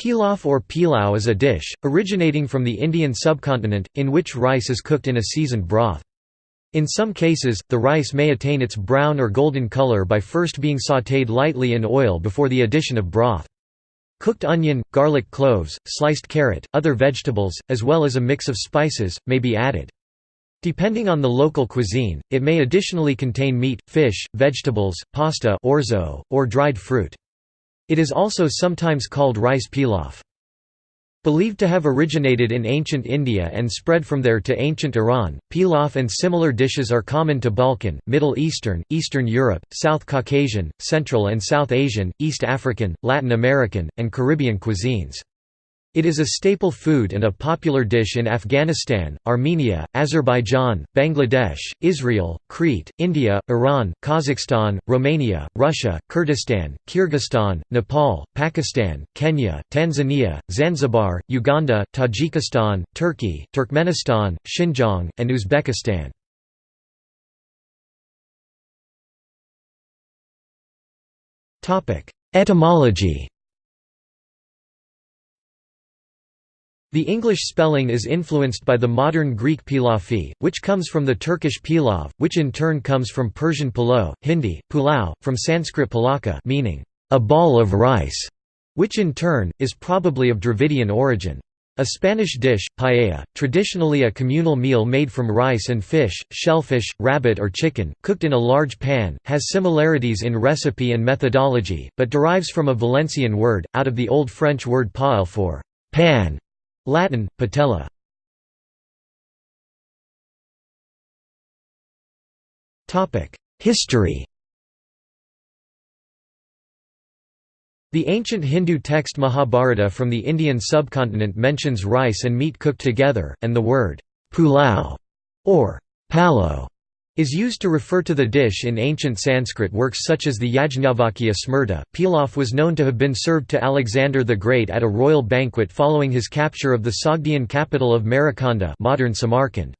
Pilaf or pilau is a dish, originating from the Indian subcontinent, in which rice is cooked in a seasoned broth. In some cases, the rice may attain its brown or golden color by first being sautéed lightly in oil before the addition of broth. Cooked onion, garlic cloves, sliced carrot, other vegetables, as well as a mix of spices, may be added. Depending on the local cuisine, it may additionally contain meat, fish, vegetables, pasta orzo, or dried fruit. It is also sometimes called rice pilaf. Believed to have originated in ancient India and spread from there to ancient Iran, pilaf and similar dishes are common to Balkan, Middle Eastern, Eastern Europe, South Caucasian, Central and South Asian, East African, Latin American, and Caribbean cuisines. It is a staple food and a popular dish in Afghanistan, Armenia, Azerbaijan, Bangladesh, Israel, Crete, India, Iran, Kazakhstan, Romania, Russia, Kurdistan, Kyrgyzstan, Nepal, Pakistan, Kenya, Tanzania, Zanzibar, Uganda, Tajikistan, Turkey, Turkmenistan, Xinjiang, and Uzbekistan. Etymology The English spelling is influenced by the modern Greek pilafi, which comes from the Turkish pilav, which in turn comes from Persian palo, Hindi, pulao, from Sanskrit pulaka meaning, a ball of rice, which in turn, is probably of Dravidian origin. A Spanish dish, paella, traditionally a communal meal made from rice and fish, shellfish, rabbit or chicken, cooked in a large pan, has similarities in recipe and methodology, but derives from a Valencian word, out of the Old French word paelle for pan, Latin, patella. History The ancient Hindu text Mahabharata from the Indian subcontinent mentions rice and meat cooked together, and the word pulao or palo is used to refer to the dish in ancient Sanskrit works such as the Yajnavalkya Smriti. Pilaf was known to have been served to Alexander the Great at a royal banquet following his capture of the Sogdian capital of Maracanda modern Samarkand.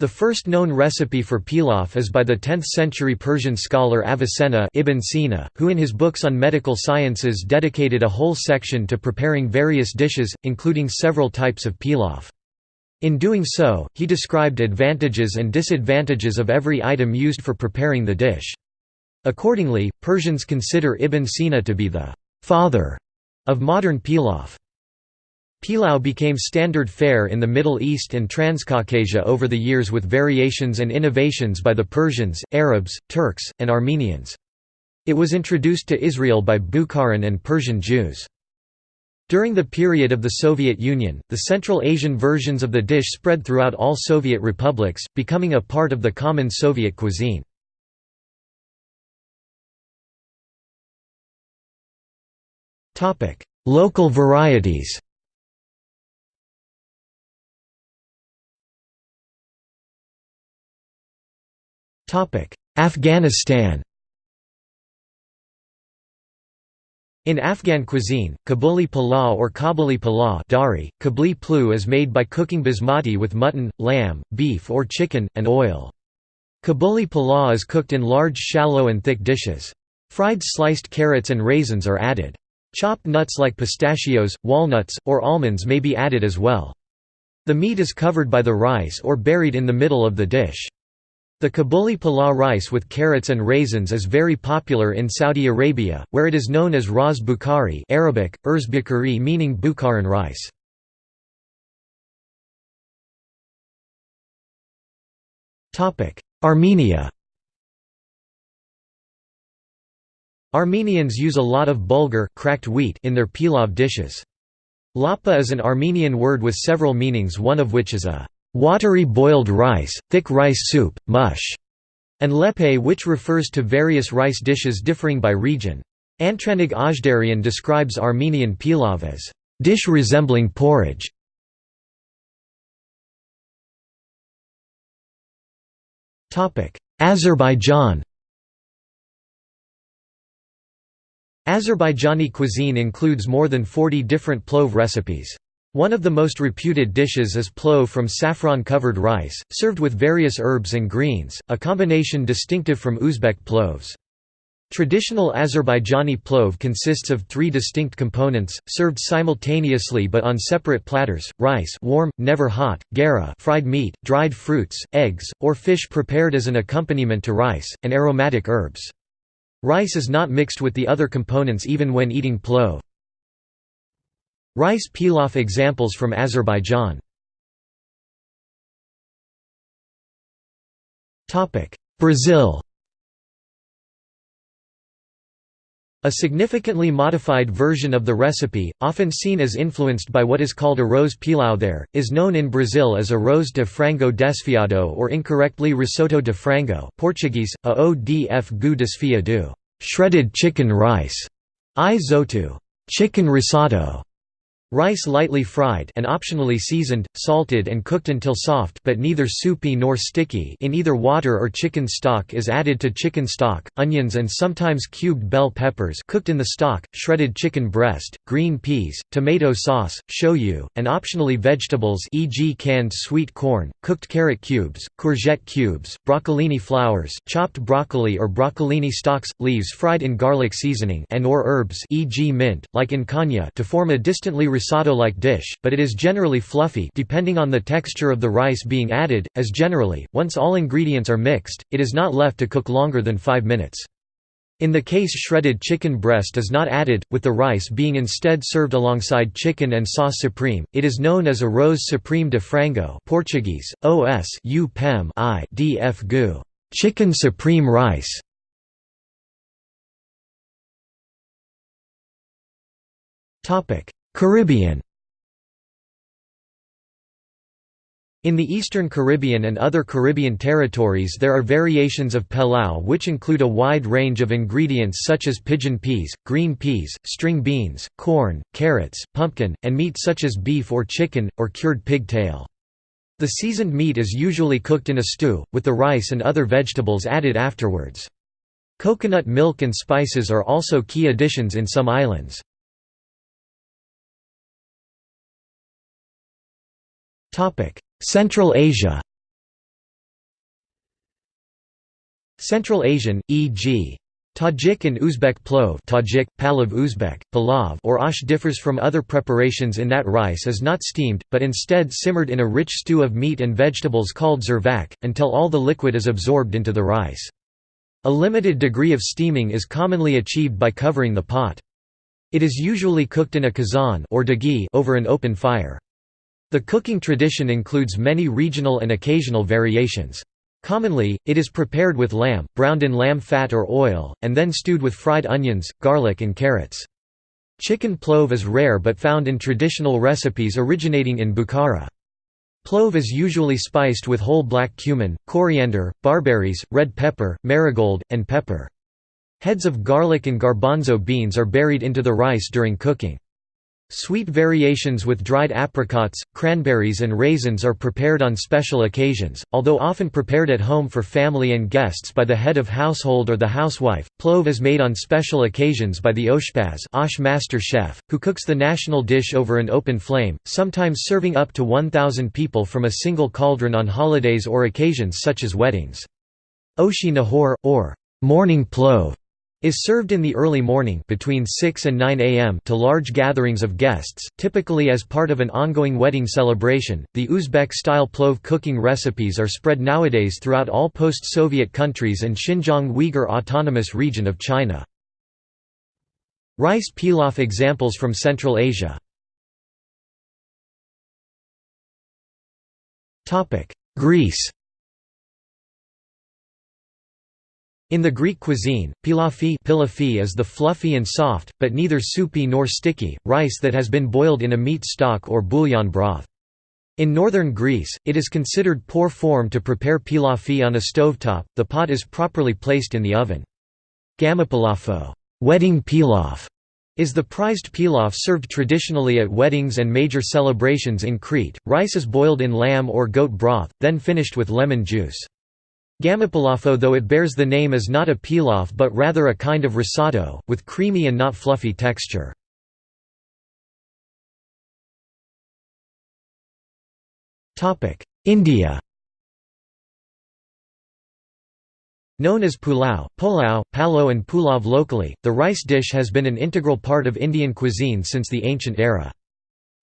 The first known recipe for pilaf is by the 10th-century Persian scholar Avicenna Ibn Sina, who in his books on medical sciences dedicated a whole section to preparing various dishes, including several types of pilaf. In doing so, he described advantages and disadvantages of every item used for preparing the dish. Accordingly, Persians consider Ibn Sina to be the «father» of modern pilaf. Pilau became standard fare in the Middle East and Transcaucasia over the years with variations and innovations by the Persians, Arabs, Turks, and Armenians. It was introduced to Israel by Bukharan and Persian Jews. During the period of the Soviet Union, the Central Asian versions of the dish spread throughout all Soviet republics, becoming a part of the common Soviet cuisine. Local varieties Afghanistan In Afghan cuisine, kabuli palaw or kabuli palaw dari, kabli plu is made by cooking basmati with mutton, lamb, beef or chicken, and oil. Kabuli palaw is cooked in large shallow and thick dishes. Fried sliced carrots and raisins are added. Chopped nuts like pistachios, walnuts, or almonds may be added as well. The meat is covered by the rice or buried in the middle of the dish. The Kabuli palaw rice with carrots and raisins is very popular in Saudi Arabia, where it is known as ras bukhari Arabic, urs bukhari meaning Bukharan rice. Armenia Armenians use a lot of bulgur cracked wheat in their pilav dishes. Lapa is an Armenian word with several meanings one of which is a watery boiled rice, thick rice soup, mush, and lepe which refers to various rice dishes differing by region. Antranig Ajdarian describes Armenian pilav as dish resembling porridge. Azerbaijan Azerbaijani cuisine includes more than 40 different plov recipes. One of the most reputed dishes is plov from saffron-covered rice, served with various herbs and greens, a combination distinctive from Uzbek plovs. Traditional Azerbaijani plov consists of three distinct components, served simultaneously but on separate platters, rice warm, never hot, garum fried meat, dried fruits, eggs, or fish prepared as an accompaniment to rice, and aromatic herbs. Rice is not mixed with the other components even when eating plov. Rice pilaf examples from Azerbaijan. Brazil. A significantly modified version of the recipe, often seen as influenced by what is called arroz pilão there, is known in Brazil as arroz de frango desfiado or incorrectly risoto de frango Portuguese, a o d f gu desfiado shredded chicken rice, i chicken risotto, Rice lightly fried and optionally seasoned, salted and cooked until soft but neither soupy nor sticky in either water or chicken stock is added to chicken stock, onions and sometimes cubed bell peppers cooked in the stock, shredded chicken breast, green peas, tomato sauce, shoyu, and optionally vegetables e.g. canned sweet corn, cooked carrot cubes, courgette cubes, broccolini flowers, chopped broccoli or broccolini stalks, leaves fried in garlic seasoning and or herbs e.g. mint, like in canja to form a distantly risotto-like dish, but it is generally fluffy depending on the texture of the rice being added, as generally, once all ingredients are mixed, it is not left to cook longer than 5 minutes. In the case shredded chicken breast is not added, with the rice being instead served alongside chicken and sauce supreme, it is known as arroz supreme de frango Portuguese, os u pem i df gu chicken supreme rice. Caribbean In the Eastern Caribbean and other Caribbean territories there are variations of pilau which include a wide range of ingredients such as pigeon peas, green peas, string beans, corn, carrots, pumpkin, and meat such as beef or chicken, or cured pig tail. The seasoned meat is usually cooked in a stew, with the rice and other vegetables added afterwards. Coconut milk and spices are also key additions in some islands. Central Asia Central Asian, e.g. Tajik and Uzbek plov Tajik, Palav Uzbek, Palav or ash differs from other preparations in that rice is not steamed, but instead simmered in a rich stew of meat and vegetables called zirvak, until all the liquid is absorbed into the rice. A limited degree of steaming is commonly achieved by covering the pot. It is usually cooked in a kazan or over an open fire. The cooking tradition includes many regional and occasional variations. Commonly, it is prepared with lamb, browned in lamb fat or oil, and then stewed with fried onions, garlic and carrots. Chicken plov is rare but found in traditional recipes originating in Bukhara. Plov is usually spiced with whole black cumin, coriander, barberries, red pepper, marigold, and pepper. Heads of garlic and garbanzo beans are buried into the rice during cooking. Sweet variations with dried apricots, cranberries and raisins are prepared on special occasions, although often prepared at home for family and guests by the head of household or the housewife. Plov is made on special occasions by the oshpaz osh master chef, who cooks the national dish over an open flame, sometimes serving up to 1,000 people from a single cauldron on holidays or occasions such as weddings. Oshi nahor, or morning plov, is served in the early morning between 6 and 9 am to large gatherings of guests, typically as part of an ongoing wedding celebration. The Uzbek-style plov cooking recipes are spread nowadays throughout all post-Soviet countries and Xinjiang Uyghur Autonomous Region of China. Rice pilaf examples from Central Asia Topic: Greece In the Greek cuisine, pilafi, pilafi is the fluffy and soft, but neither soupy nor sticky, rice that has been boiled in a meat stock or bouillon broth. In northern Greece, it is considered poor form to prepare pilafi on a stovetop, the pot is properly placed in the oven. Gamopilafo wedding pilaf", is the prized pilaf served traditionally at weddings and major celebrations in Crete. Rice is boiled in lamb or goat broth, then finished with lemon juice. Gamopilafo though it bears the name is not a pilaf but rather a kind of risotto, with creamy and not fluffy texture. India Known as pulao, pulao, palo and pulav locally, the rice dish has been an integral part of Indian cuisine since the ancient era.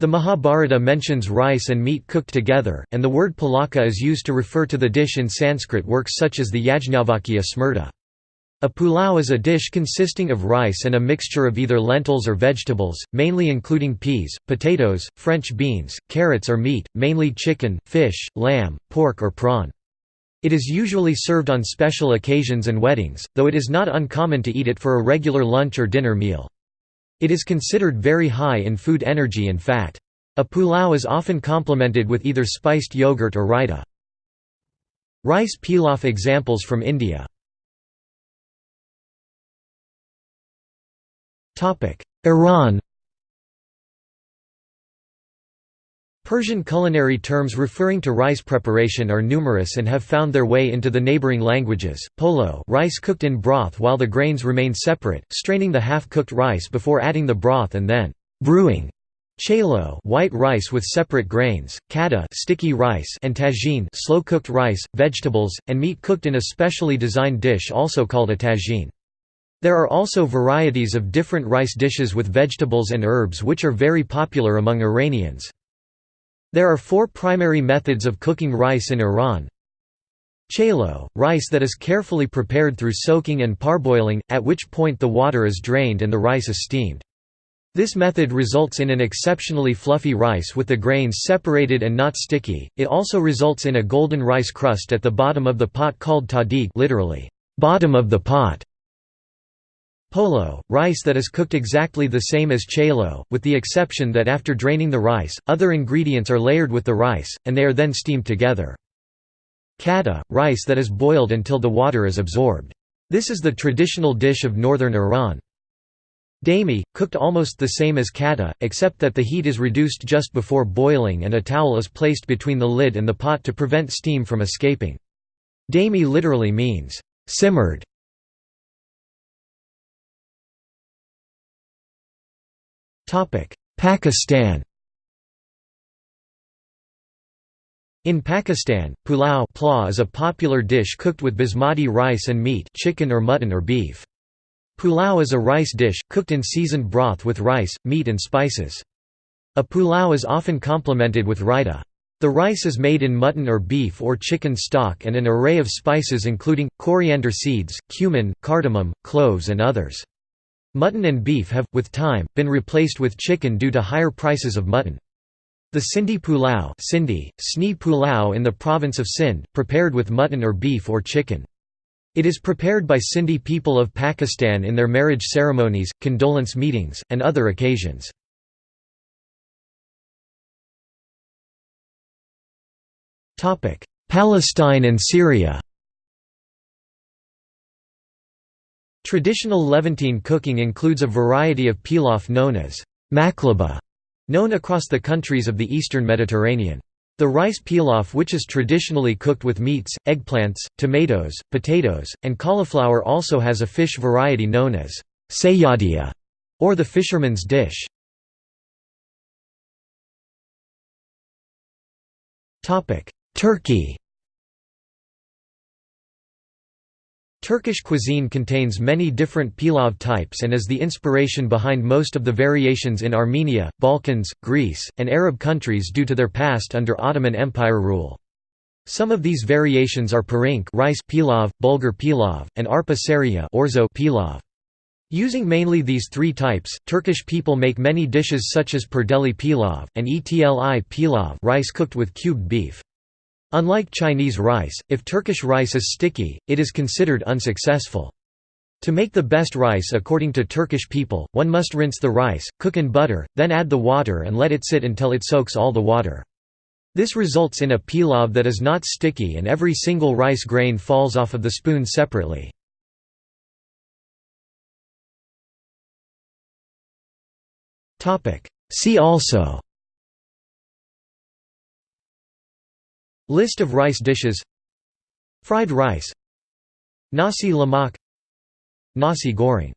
The Mahabharata mentions rice and meat cooked together, and the word pulaka is used to refer to the dish in Sanskrit works such as the Yajnavalkya Smriti. A pulao is a dish consisting of rice and a mixture of either lentils or vegetables, mainly including peas, potatoes, French beans, carrots or meat, mainly chicken, fish, lamb, pork or prawn. It is usually served on special occasions and weddings, though it is not uncommon to eat it for a regular lunch or dinner meal. It is considered very high in food energy and fat. A pulao is often complemented with either spiced yogurt or raita. Rice pilaf examples from India Iran Persian culinary terms referring to rice preparation are numerous and have found their way into the neighboring languages. Polo, rice cooked in broth while the grains remain separate, straining the half-cooked rice before adding the broth and then brewing. Chelo, white rice with separate grains, kada, sticky rice, and tagine, slow-cooked rice, vegetables, and meat cooked in a specially designed dish also called a tagine. There are also varieties of different rice dishes with vegetables and herbs which are very popular among Iranians. There are four primary methods of cooking rice in Iran. Chelo, rice that is carefully prepared through soaking and parboiling, at which point the water is drained and the rice is steamed. This method results in an exceptionally fluffy rice with the grains separated and not sticky. It also results in a golden rice crust at the bottom of the pot called tahdig, literally, bottom of the pot. Polo, rice that is cooked exactly the same as chelo, with the exception that after draining the rice, other ingredients are layered with the rice, and they are then steamed together. Kada, rice that is boiled until the water is absorbed. This is the traditional dish of northern Iran. Dami, cooked almost the same as kata, except that the heat is reduced just before boiling and a towel is placed between the lid and the pot to prevent steam from escaping. Dami literally means, simmered. Pakistan In Pakistan, pulao is a popular dish cooked with basmati rice and meat chicken or mutton or beef. Pulao is a rice dish, cooked in seasoned broth with rice, meat and spices. A pulao is often complemented with raita. The rice is made in mutton or beef or chicken stock and an array of spices including, coriander seeds, cumin, cardamom, cloves and others. Mutton and beef have, with time, been replaced with chicken due to higher prices of mutton. The Sindhi pulao, Sindhi, Sni pulao in the province of Sindh, prepared with mutton or beef or chicken. It is prepared by Sindhi people of Pakistan in their marriage ceremonies, condolence meetings, and other occasions. Palestine and Syria Traditional Levantine cooking includes a variety of pilaf known as maqluba, known across the countries of the eastern Mediterranean. The rice pilaf which is traditionally cooked with meats, eggplants, tomatoes, potatoes, and cauliflower also has a fish variety known as sayyadiya, or the fisherman's dish. Turkey Turkish cuisine contains many different pilav types and is the inspiration behind most of the variations in Armenia, Balkans, Greece, and Arab countries due to their past under Ottoman Empire rule. Some of these variations are pirinç rice pilav, bulgur pilav, and arpa şehriye orzo pilav. Using mainly these three types, Turkish people make many dishes such as perdeli pilav, and etli pilav rice cooked with cubed beef. Unlike Chinese rice, if Turkish rice is sticky, it is considered unsuccessful. To make the best rice according to Turkish people, one must rinse the rice, cook in butter, then add the water and let it sit until it soaks all the water. This results in a pilav that is not sticky and every single rice grain falls off of the spoon separately. See also List of rice dishes. Fried rice. Nasi lemak. Nasi goreng